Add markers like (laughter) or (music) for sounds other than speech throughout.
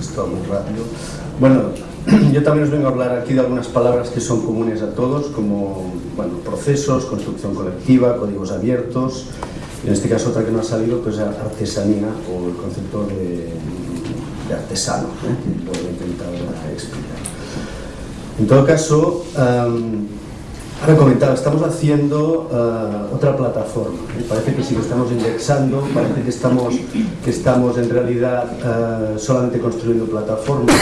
Esto muy rápido. Bueno, (clears throat) yo también os vengo a hablar aquí de algunas palabras que son comunes a todos, como bueno, procesos, construcción colectiva, códigos abiertos, en este caso otra que no ha salido, pues artesanía o el concepto de, artesano, ¿eh? que voy a intentar explicar. En todo caso, ahora comentaba, estamos haciendo uh, otra plataforma, ¿eh? parece que sí que estamos indexando, parece que estamos, que estamos en realidad uh, solamente construyendo plataformas.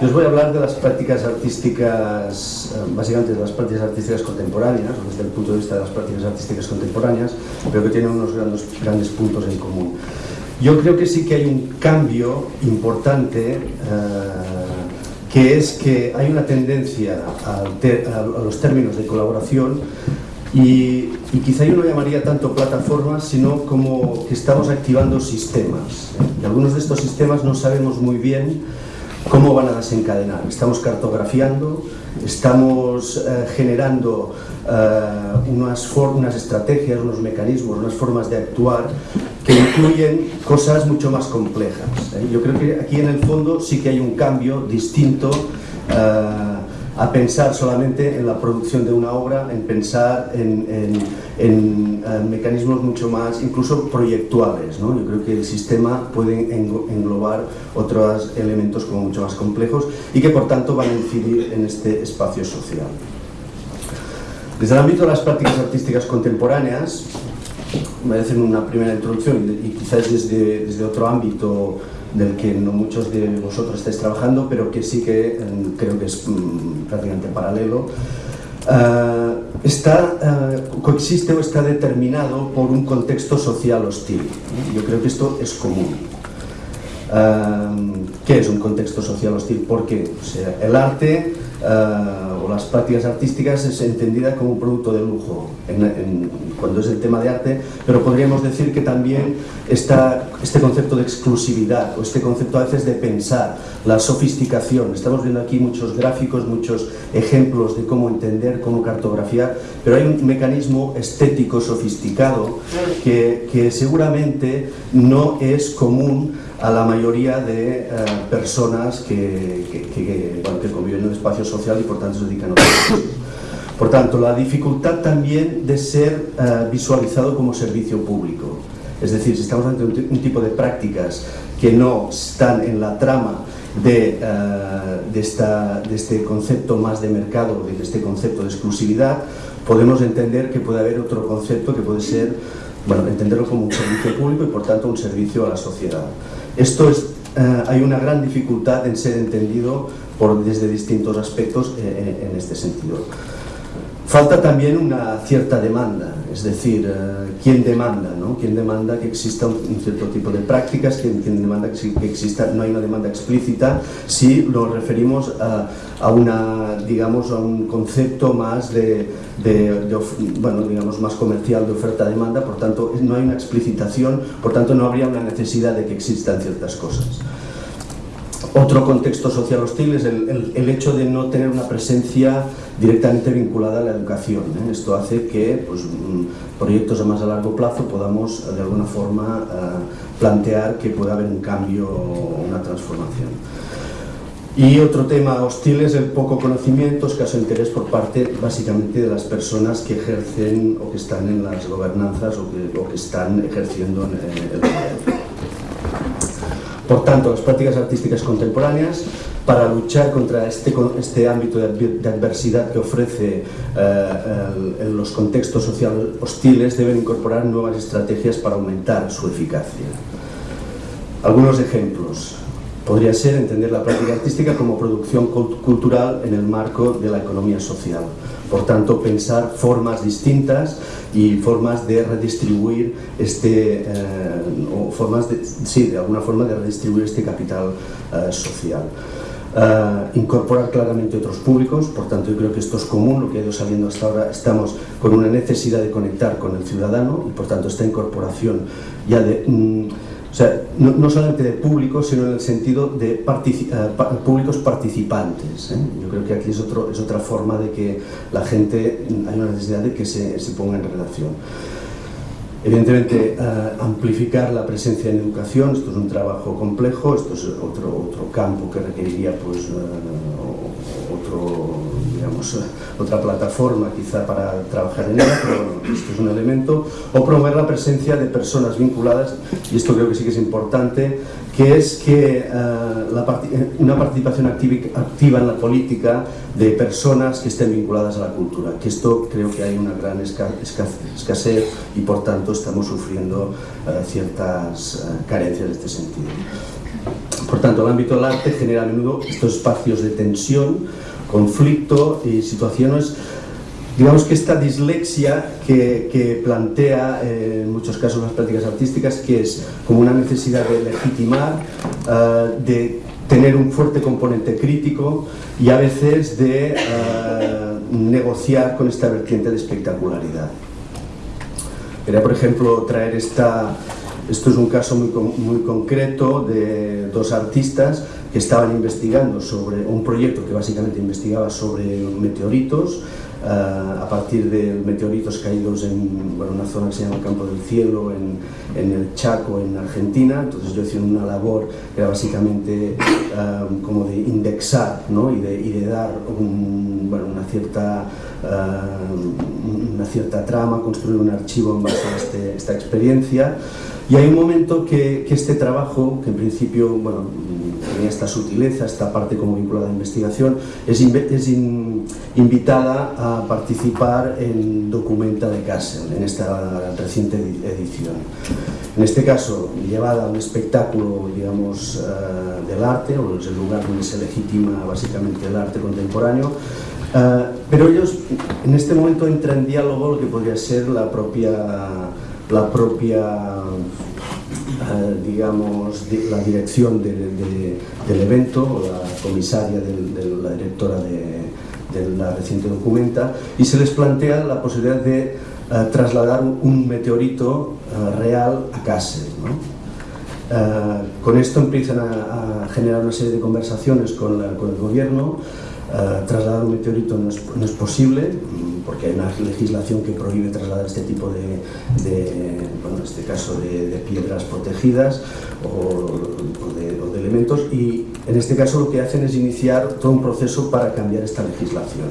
Yo os voy a hablar de las prácticas artísticas, uh, básicamente de las prácticas artísticas contemporáneas, desde el punto de vista de las prácticas artísticas contemporáneas, pero que tienen unos grandes, grandes puntos en común. Yo creo que sí que hay un cambio importante que es que hay una tendencia a, los términos de colaboración y, y, quizá yo no llamaría tanto plataformas, sino como que estamos activando sistemas. ¿eh? Y algunos de estos sistemas no sabemos muy bien cómo van a desencadenar. Estamos cartografiando, estamos eh, generando eh, unas, unas estrategias, unos mecanismos, unas formas de actuar que incluyen cosas mucho más complejas. ¿eh? Yo creo que aquí en el fondo sí que hay un cambio distinto uh, a pensar solamente en la producción de una obra, en pensar en, uh, mecanismos mucho más, incluso proyectuales. ¿no? Yo creo que el sistema puede englobar otros elementos como mucho más complejos y que por tanto van a incidir en este espacio social. Desde el ámbito de las prácticas artísticas contemporáneas, a hacer una primera introducción y quizás desde otro ámbito del que no muchos de vosotros estáis trabajando, pero que sí que mm, creo que es mm, prácticamente paralelo. Uh, está, uh, coexiste o está determinado por un contexto social hostil. Yo creo que esto es común. Uh, ¿Qué es un contexto social hostil? Porque o sea, el arte las prácticas artísticas es entendida como un producto de lujo cuando es el tema de arte, pero podríamos decir que también está este concepto de exclusividad o este concepto a veces de pensar, la sofisticación. Estamos viendo aquí muchos gráficos, muchos ejemplos de cómo entender, cómo cartografiar, pero hay un mecanismo estético sofisticado que, que seguramente no es común a la mayoría de uh, personas que, que, que, bueno, que conviven en un espacio social y por tanto se dedican a otras cosas. Por tanto, la dificultad también de ser uh, visualizado como servicio público. Es decir, si estamos ante un, tipo de prácticas que no están en la trama de, uh, de, esta, de este concepto más de mercado, de este concepto de exclusividad, podemos entender que puede haber otro concepto que puede ser, bueno, entenderlo como un servicio público y por tanto un servicio a la sociedad. Esto es, eh, hay una gran dificultad en ser entendido por, desde distintos aspectos eh, en este sentido. Falta también una cierta demanda, es decir, eh, ¿quién demanda? No? ¿Quién demanda que exista un, cierto tipo de prácticas? ¿Quién, demanda que, exista? No hay una demanda explícita si lo referimos a, a una, digamos, a un concepto más de, de, de, bueno, digamos, más comercial de oferta-demanda, por tanto, no hay una explicitación, por tanto, no habría una necesidad de que existan ciertas cosas. Otro contexto social hostil es el, el, hecho de no tener una presencia directamente vinculada a la educación. ¿eh? Esto hace que pues, mm, proyectos a más a largo plazo podamos de alguna forma uh, plantear que pueda haber un cambio o una transformación. Y otro tema hostil es el poco conocimiento, escaso interés por parte básicamente de las personas que ejercen o que están en las gobernanzas o que, o que están ejerciendo en el gobierno. Por tanto, las prácticas artísticas contemporáneas, para luchar contra este, este ámbito de adversidad que ofrece eh, los contextos sociales hostiles, deben incorporar nuevas estrategias para aumentar su eficacia. Algunos ejemplos. Podría ser entender la práctica artística como producción cultural en el marco de la economía social. Por tanto, pensar formas distintas y formas de redistribuir este, eh, o formas de, sí, de alguna forma de redistribuir este capital eh, social. Uh, incorporar claramente otros públicos, por tanto yo creo que esto es común, lo que ha ido saliendo hasta ahora, estamos con una necesidad de conectar con el ciudadano y por tanto esta incorporación ya de... Mm, o sea, no, no, solamente de públicos, sino en el sentido de pa públicos participantes. ¿eh? Yo creo que aquí es, otro, es otra forma de que la gente, hay una necesidad de que se, se ponga en relación. Evidentemente, eh, amplificar la presencia en educación, esto es un trabajo complejo, esto es otro, otro campo que requeriría pues, eh, otro, digamos, otra plataforma quizá para trabajar en ella, pero bueno, esto es un elemento, o promover la presencia de personas vinculadas, y esto creo que sí que es importante, que es que uh, una participación activa en la política de personas que estén vinculadas a la cultura, que esto creo que hay una gran escasez y por tanto estamos sufriendo uh, ciertas uh, carencias en este sentido. Por tanto, el ámbito del arte genera a menudo estos espacios de tensión, conflicto y situaciones Digamos que esta dislexia que, plantea eh, en muchos casos las prácticas artísticas, que es como una necesidad de legitimar, eh, de tener un fuerte componente crítico y a veces de eh, negociar con esta vertiente de espectacularidad. Quería, por ejemplo, traer esta... Esto es un caso muy, muy concreto de dos artistas que estaban investigando sobre un proyecto que básicamente investigaba sobre meteoritos a partir de meteoritos caídos en una zona que se llama Campo del Cielo, en, el Chaco, en Argentina. Entonces yo hice una labor que era básicamente eh, como de indexar y, de, dar una, cierta, eh, una cierta trama, construir un archivo en base a este, esta experiencia. Y hay un momento que, este trabajo, que en principio bueno, tenía esta sutileza, esta parte como vinculada a investigación, es, es invitada a participar en Documenta de Kassel, en esta reciente edición. En este caso, llevada a un espectáculo, digamos, uh, del arte, o es el lugar donde se legitima básicamente el arte contemporáneo, uh, pero ellos en este momento entran en diálogo lo que podría ser la propia la propia, eh, digamos, la dirección del evento, la comisaria, de la directora de, la reciente documenta, y se les plantea la posibilidad de eh, trasladar un meteorito eh, real a Kassel. con esto empiezan a, generar una serie de conversaciones con, con el gobierno, trasladar un meteorito no es, no es posible, porque hay una legislación que prohíbe trasladar este tipo de, bueno, en este caso de, piedras protegidas o, de, elementos y en este caso lo que hacen es iniciar todo un proceso para cambiar esta legislación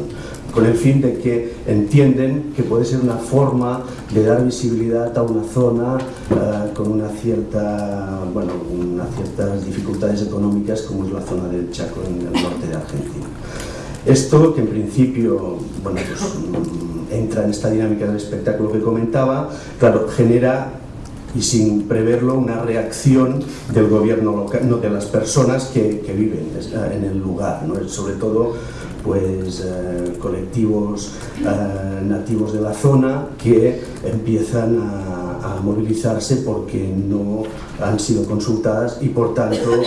con el fin de que entienden que puede ser una forma de dar visibilidad a una zona eh, con una cierta, bueno, unas ciertas dificultades económicas como es la zona del Chaco en el norte de Argentina. Esto, que en principio bueno, pues, mm, entra en esta dinámica del espectáculo que comentaba, claro, genera y sin preverlo una reacción del gobierno local, no, de las personas que, viven eh, en el lugar, ¿no? sobre todo pues, eh, colectivos eh, nativos de la zona que empiezan a, a, movilizarse porque no han sido consultadas y por tanto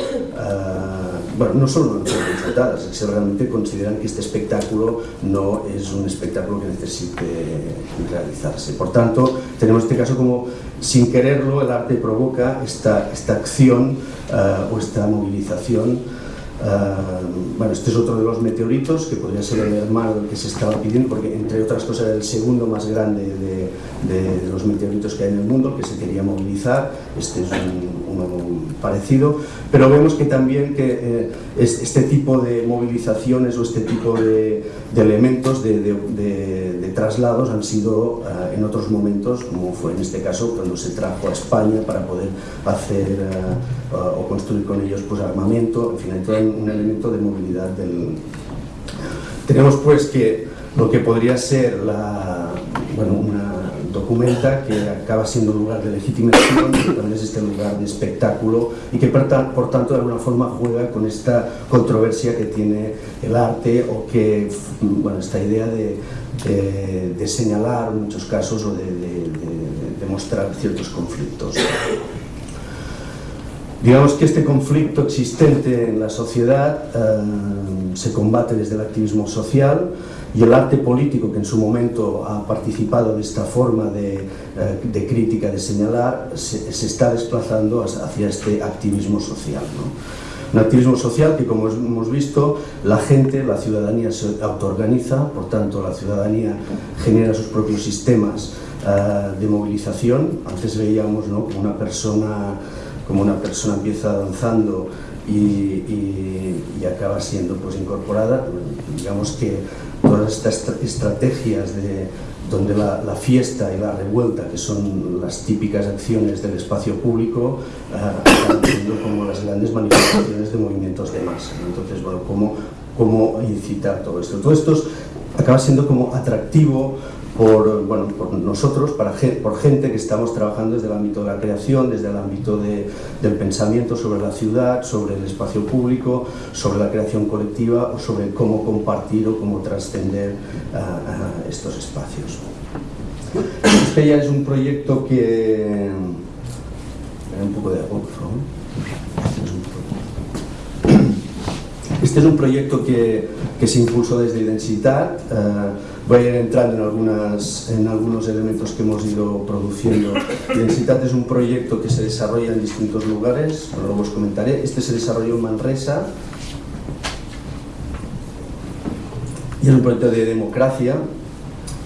bueno, no solo no han sido consultadas, realmente consideran que este espectáculo no es un espectáculo que necesite realizarse. Por tanto, tenemos este caso como, sin quererlo, el arte provoca esta, esta acción uh, o esta movilización Uh, bueno, este es otro de los meteoritos que podría ser el hermano que se estaba pidiendo porque entre otras cosas era el segundo más grande de, de, los meteoritos que hay en el mundo que se quería movilizar. Este es un, uno parecido. Pero vemos que también que eh, este tipo de movilizaciones o este tipo de, elementos de, traslados han sido eh, en otros momentos, como fue en este caso cuando se trajo a España para poder hacer eh, o construir con ellos pues, armamento, en fin, hay un elemento de movilidad del... Tenemos pues que lo que podría ser la, bueno, una documenta que acaba siendo un lugar de legitimación, también es este lugar de espectáculo y que por, tanto de alguna forma juega con esta controversia que tiene el arte o que, bueno, esta idea de, de, señalar en muchos casos o de, de mostrar ciertos conflictos. Digamos que este conflicto existente en la sociedad eh, se combate desde el activismo social, y el arte político que en su momento ha participado de esta forma de, eh, crítica, de señalar, se, está desplazando hacia este activismo social. Un activismo social que, como hemos visto, la gente, la ciudadanía se autoorganiza, por tanto la ciudadanía genera sus propios sistemas de movilización. Antes veíamos ¿no? una persona como una persona empieza danzando y, y, acaba siendo pues incorporada, digamos que todas estas estrategias de, donde la, fiesta y la revuelta, que son las típicas acciones del espacio público, uh, siendo como las grandes manifestaciones de movimientos de masa. Entonces, bueno, ¿cómo, ¿cómo incitar todo esto? Todo esto acaba siendo como atractivo por, bueno, por nosotros, para, por gente que estamos trabajando desde el ámbito de la creación, desde el ámbito de, del pensamiento sobre la ciudad, sobre el espacio público, sobre la creación colectiva o sobre cómo compartir o cómo trascender uh, estos espacios. Este ya es un proyecto que... Un poco de agua, favor. Este es un proyecto que, que se impulsó desde Identitat. Uh, voy a ir entrando en, algunas, en algunos elementos que hemos ido produciendo. (laughs) Densitat es un proyecto que se desarrolla en distintos lugares, luego os comentaré. Este se desarrolló en Manresa y es un proyecto de democracia.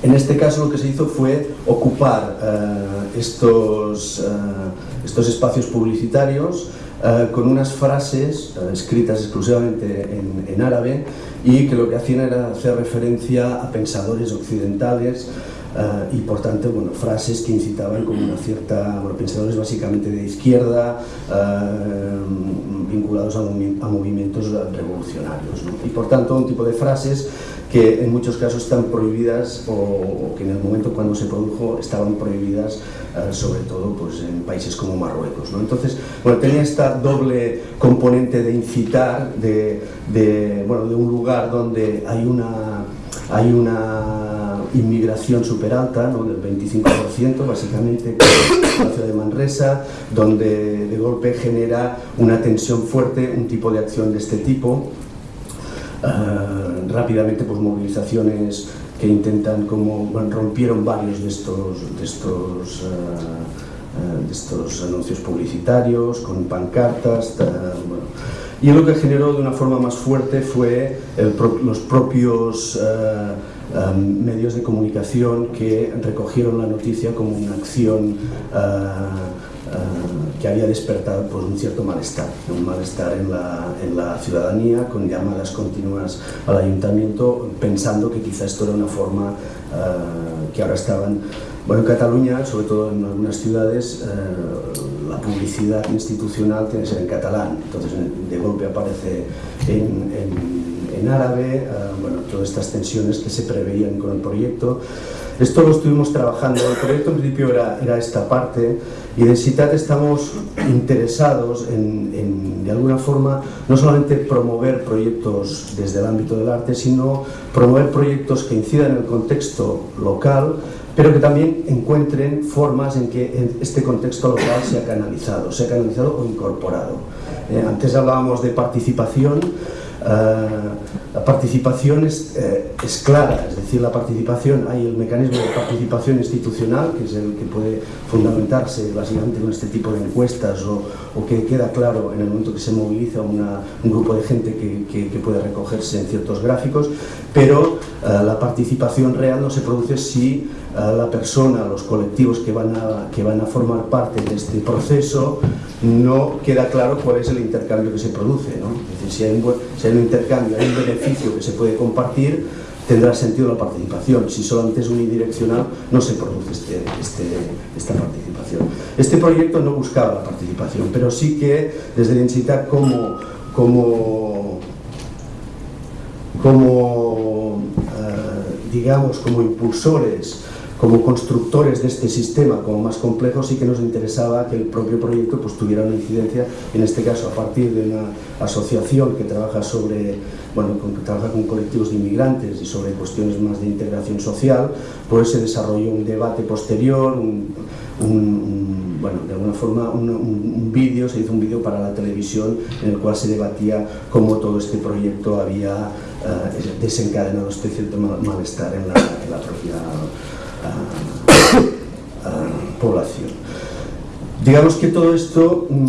En este caso lo que se hizo fue ocupar uh, estos, uh, estos espacios publicitarios uh, con unas frases escritas exclusivamente en, en árabe y que lo que hacían era hacer referencia a pensadores occidentales uh, y por tanto bueno, frases que incitaban como una cierta, bueno, pensadores básicamente de izquierda uh, vinculados a, movi a, movimientos revolucionarios ¿no? y por tanto un tipo de frases que en muchos casos están prohibidas o, o que en el momento cuando se produjo estaban prohibidas uh, sobre todo pues, en países como Marruecos. ¿no? Entonces, bueno, tenía esta doble componente de incitar de, de, bueno, de un lugar donde hay una, hay una inmigración súper alta, ¿no? del 25% básicamente, en la ciudad de Manresa, donde de golpe genera una tensión fuerte, un tipo de acción de este tipo, Uh, rápidamente pues movilizaciones que intentan como bueno, rompieron varios de estos de estos uh, uh, de estos anuncios publicitarios con pancartas bueno. y lo que generó de una forma más fuerte fue el pro los propios um, medios de comunicación que recogieron la noticia como una acción Uh, que había despertado pues, un cierto malestar, un malestar en la, en la, ciudadanía con llamadas continuas al ayuntamiento pensando que quizá esto era una forma uh, que ahora estaban bueno, en Cataluña, sobre todo en algunas ciudades, uh, la publicidad institucional tiene que ser en catalán, entonces de golpe aparece en, en, en árabe, bueno, todas estas tensiones que se preveían con el proyecto. Esto lo estuvimos trabajando, el proyecto en principio era, era esta parte, y de CITAT estamos interesados en, en, de alguna forma, no solamente promover proyectos desde el ámbito del arte, sino promover proyectos que incidan en el contexto local, pero que también encuentren formas en que este contexto local sea canalizado, sea canalizado o incorporado. Eh, antes hablábamos de participación, la participación es, eh, es, clara, es decir, la participación, hay el mecanismo de participación institucional, que es el que puede fundamentarse básicamente con este tipo de encuestas o, o que queda claro en el momento que se moviliza una, un grupo de gente que, que, que, puede recogerse en ciertos gráficos, pero uh, la participación real no se produce si la persona, los colectivos que van, a, que van a formar parte de este proceso, no queda claro cuál es el intercambio que se produce. ¿no? Es decir, si hay, un, si hay un intercambio, hay un beneficio que se puede compartir, tendrá sentido la participación. Si solamente es unidireccional, no se produce este, este, esta participación. Este proyecto no buscaba la participación, pero sí que desde Densidad como, como, como uh, digamos, como impulsores como constructores de este sistema como más complejo sí que nos interesaba que el propio proyecto pues, tuviera una incidencia, en este caso a partir de una asociación que trabaja, sobre, bueno, que trabaja con colectivos de inmigrantes y sobre cuestiones más de integración social, pues se desarrolló un debate posterior, un, bueno, de alguna forma un, vídeo, se hizo un vídeo para la televisión en el cual se debatía cómo todo este proyecto había uh, desencadenado este cierto malestar en la, en la propia población. Digamos que todo esto, mm,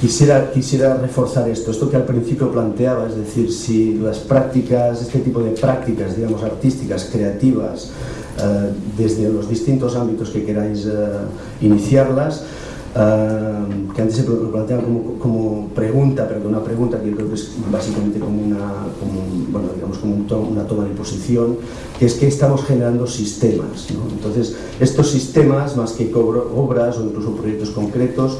quisiera, quisiera reforzar esto, esto que al principio planteaba, es decir, si las prácticas, este tipo de prácticas, digamos, artísticas, creativas, desde los distintos ámbitos que queráis iniciarlas Que antes se planteaba como, como, pregunta, pero que una pregunta que yo creo que es básicamente como una, como, bueno, digamos como un to una toma de posición, que es que estamos generando sistemas. ¿no? Entonces, estos sistemas, más que obras o incluso proyectos concretos,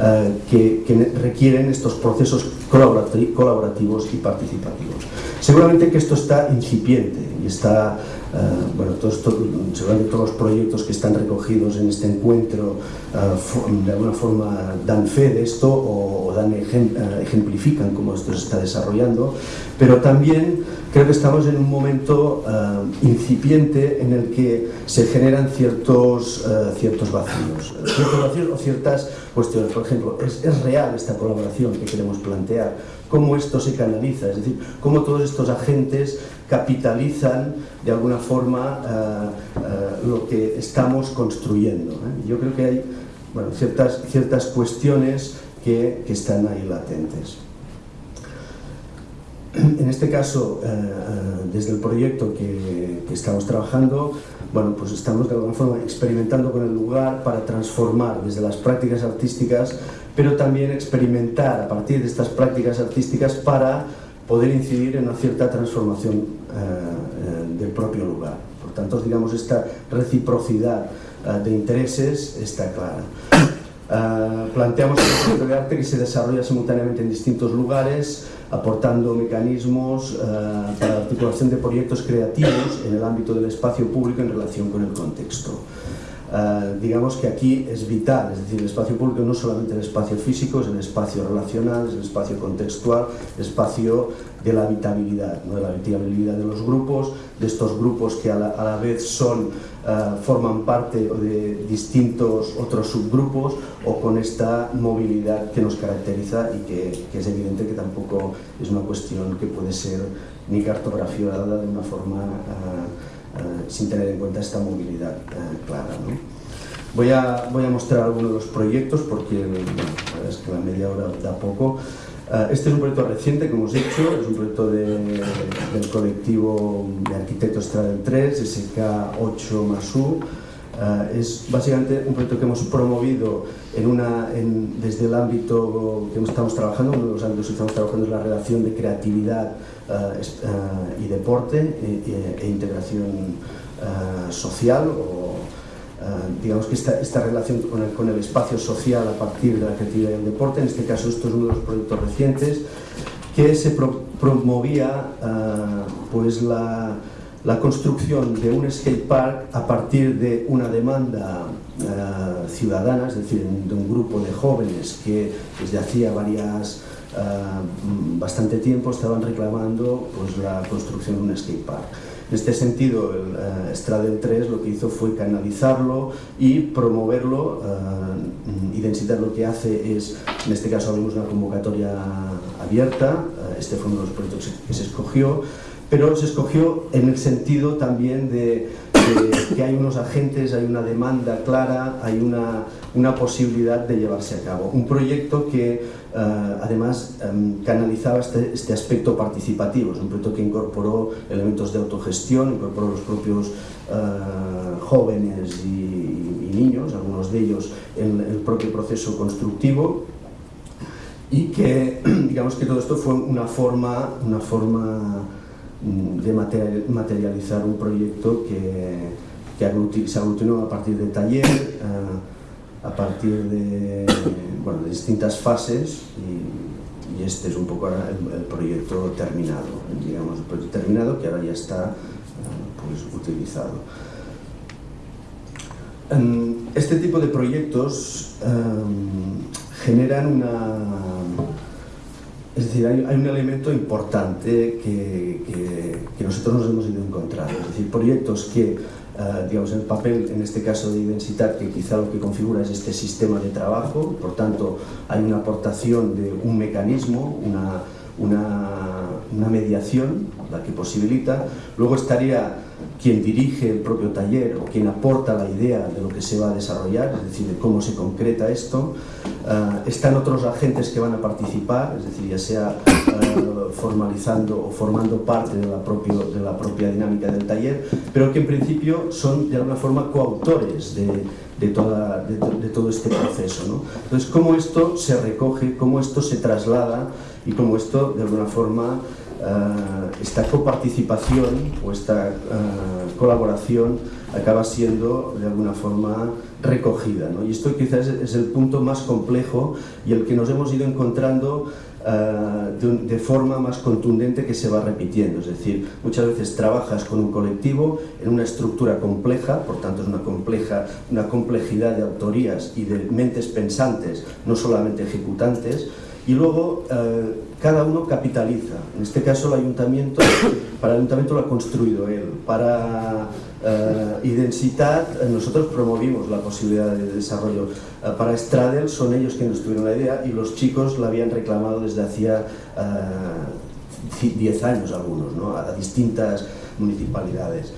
uh, que, que, requieren estos procesos colaborativos y participativos. Seguramente que esto está incipiente y está Uh, bueno, todos, todo, seguramente todos los proyectos que están recogidos en este encuentro uh, de alguna forma dan fe de esto o, o dan ejem, uh, ejemplifican cómo esto se está desarrollando, pero también creo que estamos en un momento incipiente en el que se generan ciertos, ciertos vacíos, ciertos vacíos o ciertas cuestiones. Por ejemplo, ¿es, ¿es real esta colaboración que queremos plantear? ¿Cómo esto se canaliza? Es decir, cómo todos estos agentes capitalizan de alguna forma uh, uh, lo que estamos construyendo. ¿eh? Yo creo que hay ciertas, ciertas cuestiones que, que están ahí latentes. En este caso, desde el proyecto que, que, estamos trabajando, bueno, pues estamos de alguna forma experimentando con el lugar para transformar desde las prácticas artísticas, pero también experimentar a partir de estas prácticas artísticas para poder incidir en una cierta transformación eh, eh, del propio lugar. Por tanto, digamos, esta reciprocidad eh, de intereses está clara. Uh, (coughs) planteamos un proyecto de arte que se desarrolla simultáneamente en distintos lugares, aportando mecanismos uh, para la articulación de proyectos creativos en el ámbito del espacio público en relación con el contexto. Uh, digamos que aquí es vital, es decir, el espacio público no solamente el espacio físico, es el espacio relacional, es el espacio contextual, el espacio de la habitabilidad, ¿no? de la habitabilidad de los grupos, de estos grupos que a la, vez son, uh, forman parte de distintos otros subgrupos o con esta movilidad que nos caracteriza y que, es evidente que tampoco es una cuestión que puede ser ni cartografiada de una forma eh, sin tener en cuenta esta movilidad eh, clara. ¿no? Voy, a, voy a mostrar algunos de los proyectos porque la es que la media hora da poco. Uh, este es un proyecto reciente que hemos hecho, es un proyecto de, del colectivo de arquitectos Stradel 3, SK8 más U. Uh, es básicamente un proyecto que hemos promovido en una, en, desde el ámbito que estamos trabajando, uno de los ámbitos que estamos trabajando es la relación de creatividad uh, y deporte e, e integración uh, social o digamos que esta, esta relación con el, con el, espacio social a partir de la creatividad y el deporte, en este caso esto es uno de los proyectos recientes, que se pro, promovía pues la, la construcción de un skatepark a partir de una demanda uh, ciudadana, es decir, de un grupo de jóvenes que desde hacía varias uh, bastante tiempo estaban reclamando pues, la construcción de un skatepark. En este sentido, el uh, Stradel 3 lo que hizo fue canalizarlo y promoverlo y Densitat lo que hace es, en este caso abrimos una convocatoria abierta, uh, este fue uno de los proyectos que se escogió, pero se escogió en el sentido también de, que hay unos agentes, hay una demanda clara, hay una, una posibilidad de llevarse a cabo. Un proyecto que uh, además um, canalizaba este, este, aspecto participativo, es un proyecto que incorporó elementos de autogestión, incorporó los propios uh, jóvenes y, y, niños, algunos de ellos en el propio proceso constructivo y que (clears throat) digamos que todo esto fue una forma, una forma de materializar un proyecto que, que se aglutinó a partir de taller, a, a partir de, bueno, distintas fases y, este es un poco el, proyecto terminado, digamos, el proyecto terminado que ahora ya está pues, utilizado. Este tipo de proyectos um, generan una es decir, hay, un elemento importante que, nosotros nos hemos ido encontrando, es decir, proyectos que, uh, digamos, el papel, en este caso de identidad, que quizá lo que configura es este sistema de trabajo, por tanto, hay una aportación de un mecanismo, una, una mediación, la que posibilita, luego estaría quien dirige el propio taller o quien aporta la idea de lo que se va a desarrollar, es decir, de cómo se concreta esto. Uh, están otros agentes que van a participar, es decir, ya sea uh, formalizando o formando parte de la, propio, de la propia dinámica del taller, pero que en principio son de alguna forma coautores de, de, toda, de, de todo este proceso. ¿no? Entonces, cómo esto se recoge, cómo esto se traslada y cómo esto de alguna forma esta coparticipación o esta uh, colaboración acaba siendo de alguna forma recogida. Y esto quizás es el punto más complejo y el que nos hemos ido encontrando uh, de, forma más contundente que se va repitiendo. Es decir, muchas veces trabajas con un colectivo en una estructura compleja, por tanto es una, compleja, una complejidad de autorías y de mentes pensantes, no solamente ejecutantes, y luego eh, cada uno capitaliza. En este caso el ayuntamiento, (coughs) para el ayuntamiento lo ha construido él. Para eh, Identitat nosotros promovimos la posibilidad de desarrollo. Eh, para Stradel son ellos quienes tuvieron la idea y los chicos la habían reclamado desde hacía 10 años algunos, ¿no? a distintas municipalidades.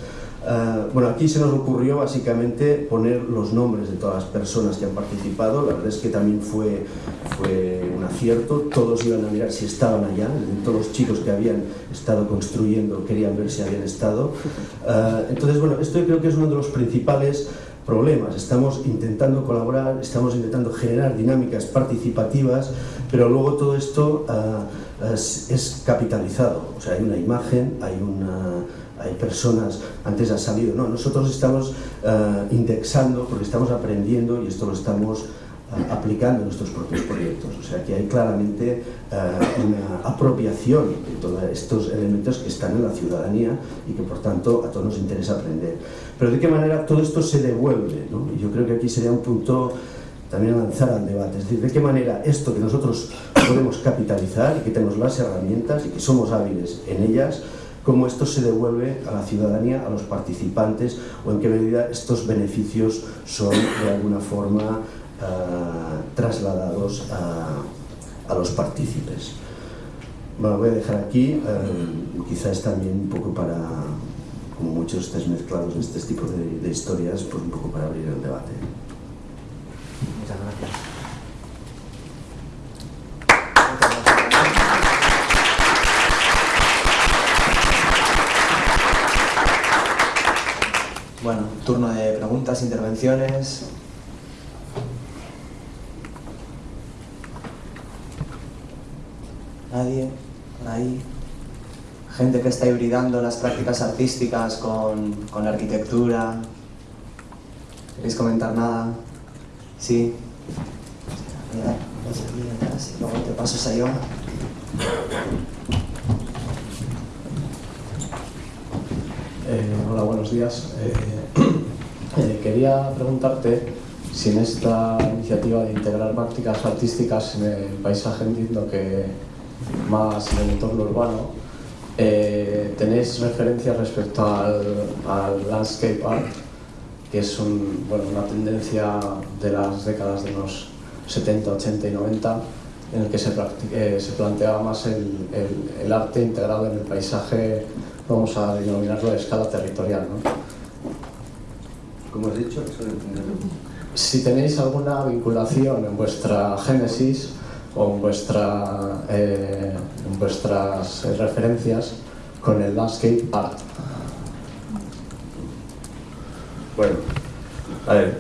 Uh, bueno, aquí se nos ocurrió básicamente poner los nombres de todas las personas que han participado, la verdad es que también fue, fue un acierto, todos iban a mirar si estaban allá, todos los chicos que habían estado construyendo querían ver si habían estado. Uh, entonces, bueno, esto creo que es uno de los principales problemas, estamos intentando colaborar, estamos intentando generar dinámicas participativas, pero luego todo esto uh, es, es capitalizado, o sea, hay una imagen, hay una hay personas, antes ha salido, no, nosotros estamos uh, indexando porque estamos aprendiendo y esto lo estamos uh, aplicando en nuestros propios proyectos. O sea que hay claramente uh, una apropiación de todos estos elementos que están en la ciudadanía y que por tanto a todos nos interesa aprender. Pero de qué manera todo esto se devuelve, ¿no? Yo creo que aquí sería un punto también lanzar al debate, es decir, de qué manera esto que nosotros podemos capitalizar y que tenemos las herramientas y que somos hábiles en ellas, cómo esto se devuelve a la ciudadanía, a los participantes o en qué medida estos beneficios son de alguna forma uh, trasladados a, los partícipes. Bueno, voy a dejar aquí, uh, quizás también un poco para, como muchos estés mezclados en este tipo de, de historias, pues un poco para abrir el debate. Muchas gracias. Bueno, turno de preguntas, intervenciones. ¿Nadie? ¿Por ahí? Gente que está hibridando las prácticas artísticas con, con la arquitectura. ¿Queréis comentar nada? Sí. Luego te paso. Eh, hola, buenos días. Eh, eh, quería preguntarte si en esta iniciativa de integrar prácticas artísticas en el paisaje entiendo que más en el entorno urbano, eh, tenéis referencias respecto al, landscape art, que es una tendencia de las décadas de los 70, 80 y 90, en el que se, eh, planteaba más el arte integrado en el paisaje vamos a denominarlo de escala territorial. ¿no? Como has dicho, si tenéis alguna vinculación en vuestra génesis o en, vuestra, eh, en vuestras referencias con el landscape art. Bueno, a ver,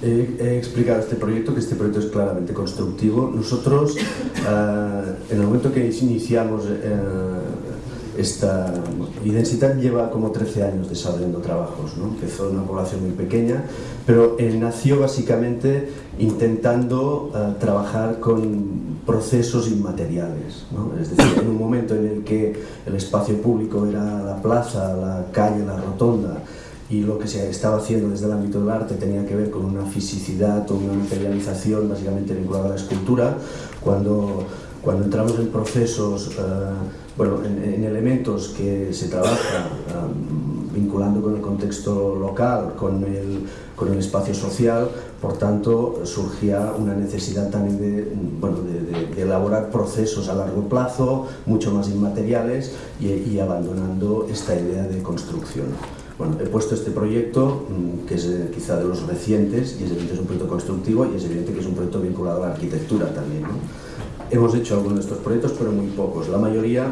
he, he, explicado este proyecto, que este proyecto es claramente constructivo. Nosotros, uh, en el momento que iniciamos uh, esta Identitat lleva como 13 años desarrollando trabajos, ¿no? empezó en una población muy pequeña, pero eh, nació básicamente intentando uh, trabajar con procesos inmateriales, ¿no? es decir, en un momento en el que el espacio público era la plaza, la calle, la rotonda, y lo que se estaba haciendo desde el ámbito del arte tenía que ver con una fisicidad o una materialización básicamente vinculada a la escultura, cuando, cuando entramos en procesos uh, bueno, en, en, elementos que se trabaja vinculando con el contexto local, con el, con el espacio social, por tanto surgía una necesidad también de, bueno, de, elaborar procesos a largo plazo, mucho más inmateriales y, y abandonando esta idea de construcción. Bueno, he puesto este proyecto, mm, que es eh, quizá de los recientes, y es evidente que es un proyecto constructivo y es evidente que es un proyecto vinculado a la arquitectura también. ¿no? Hemos hecho algunos de estos proyectos, pero muy pocos. La mayoría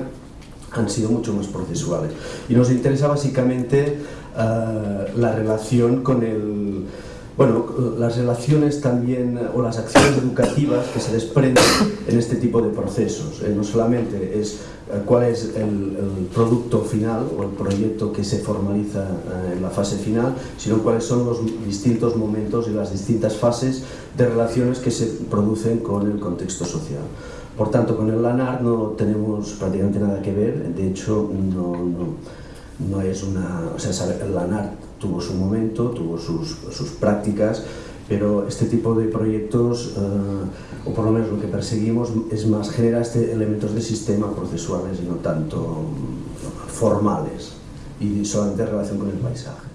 han sido mucho más procesuales. Y nos interesa básicamente uh, la relación con el... Bueno, las relaciones también, o las acciones educativas que se desprenden en este tipo de procesos. Eh, no solamente es eh, cuál es el, el, producto final o el proyecto que se formaliza eh, en la fase final, sino cuáles son los distintos momentos y las distintas fases de relaciones que se producen con el contexto social. Por tanto, con el LANAR no tenemos prácticamente nada que ver, de hecho no, no, no es una... O sea, el LANAR tuvo su momento, tuvo sus, sus prácticas, pero este tipo de proyectos, eh, o por lo menos lo que perseguimos, es más generar este elementos de sistema procesuales y no tanto formales y solamente en relación con el paisaje.